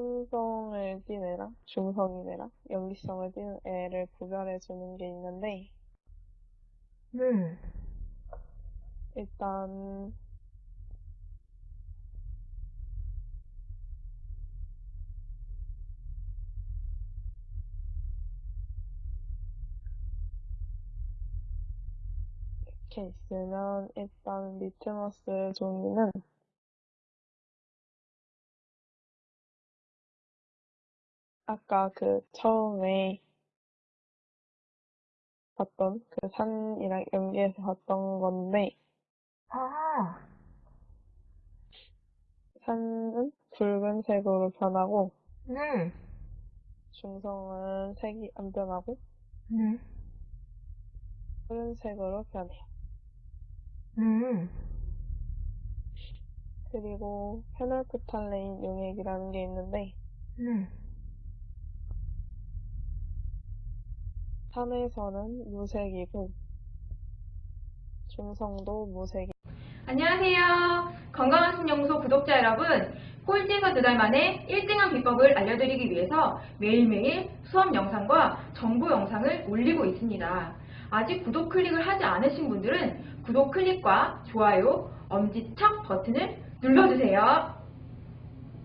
산성을 띤 애랑 중성인 애랑 염기성을 띤 애를 구별해 주는 게 있는데 네. 일단 이렇게 있으면 일단 리트머스 종이는 아까 그 처음에 봤던 그 산이랑 연계해서 봤던 건데 아, 산은 붉은색으로 변하고 네. 중성은 색이 안 변하고 네. 푸른색으로 변해요. 네. 그리고 페놀프탈레인 용액이라는 게 있는데 네. 산에서는 무색이고 중성도 무색이 안녕하세요. 건강한 신연구소 구독자 여러분. 꼴찌에서 두 달 만에 1등한 비법을 알려드리기 위해서 매일매일 수업 영상과 정보 영상을 올리고 있습니다. 아직 구독 클릭을 하지 않으신 분들은 구독 클릭과 좋아요, 엄지척 버튼을 눌러주세요.